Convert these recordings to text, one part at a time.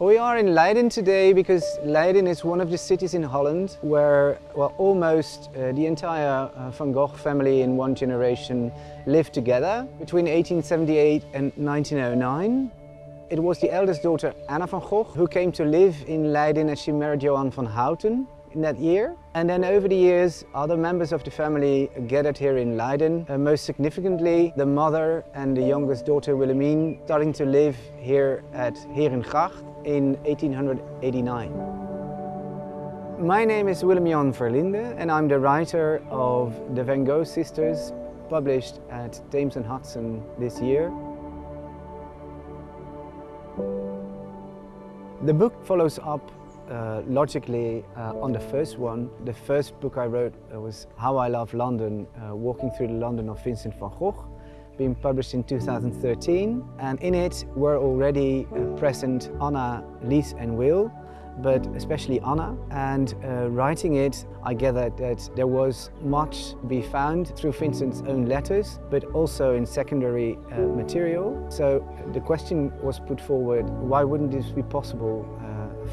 We are in Leiden today because Leiden is one of the cities in Holland where well, almost uh, the entire uh, Van Gogh family in one generation lived together between 1878 and 1909. It was the eldest daughter Anna van Gogh who came to live in Leiden as she married Johan van Houten in that year. And then over the years, other members of the family gathered here in Leiden. Uh, most significantly, the mother and the youngest daughter Wilhelmine starting to live here at Herengracht in 1889. My name is Willem Jan Verlinde and I'm the writer of The Van Gogh Sisters, published at Thames and Hudson this year. The book follows up uh, logically uh, on the first one. The first book I wrote uh, was How I Love London, uh, Walking Through the London of Vincent van Gogh, being published in 2013. And in it were already uh, present Anna, Lies and Will, but especially Anna. And writing it, I gathered that there was much to be found through Vincent's own letters, but also in secondary material. So the question was put forward, why wouldn't this be possible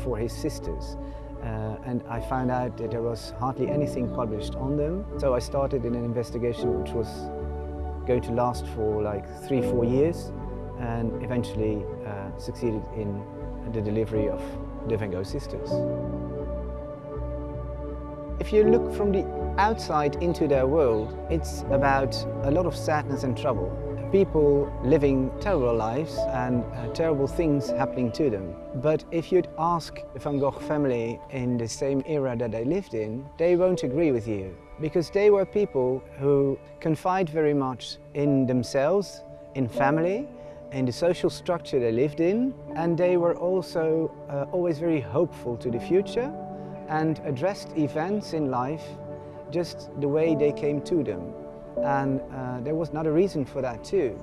for his sisters? Uh, and I found out that there was hardly anything published on them. So I started in an investigation which was going to last for like three, four years and eventually uh, succeeded in the delivery of the Van Gogh sisters. If you look from the outside into their world, it's about a lot of sadness and trouble. People living terrible lives and uh, terrible things happening to them. But if you'd ask the Van Gogh family in the same era that they lived in, they won't agree with you. Because they were people who confide very much in themselves, in family, in the social structure they lived in and they were also uh, always very hopeful to the future and addressed events in life just the way they came to them. And uh, there was another reason for that too.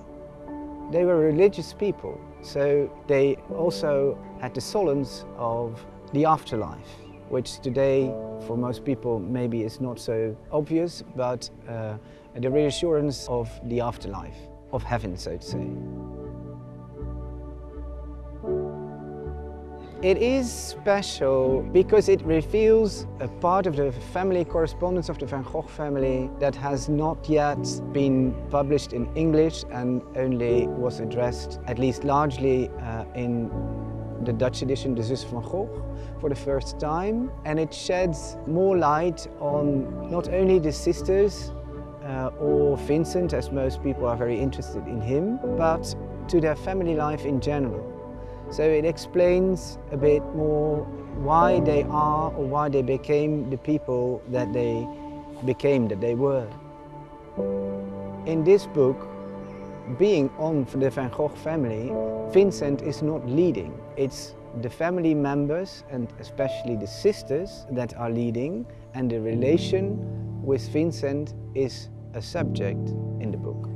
They were religious people, so they also had the solace of the afterlife, which today for most people maybe is not so obvious, but uh, the reassurance of the afterlife, of heaven so to say. It is special because it reveals a part of the family correspondence of the Van Gogh family that has not yet been published in English and only was addressed, at least largely, uh, in the Dutch edition, De Zussen van Gogh, for the first time. And it sheds more light on not only the sisters uh, or Vincent, as most people are very interested in him, but to their family life in general. So it explains a bit more why they are or why they became the people that they became, that they were. In this book, being on the Van Gogh family, Vincent is not leading. It's the family members and especially the sisters that are leading and the relation with Vincent is a subject in the book.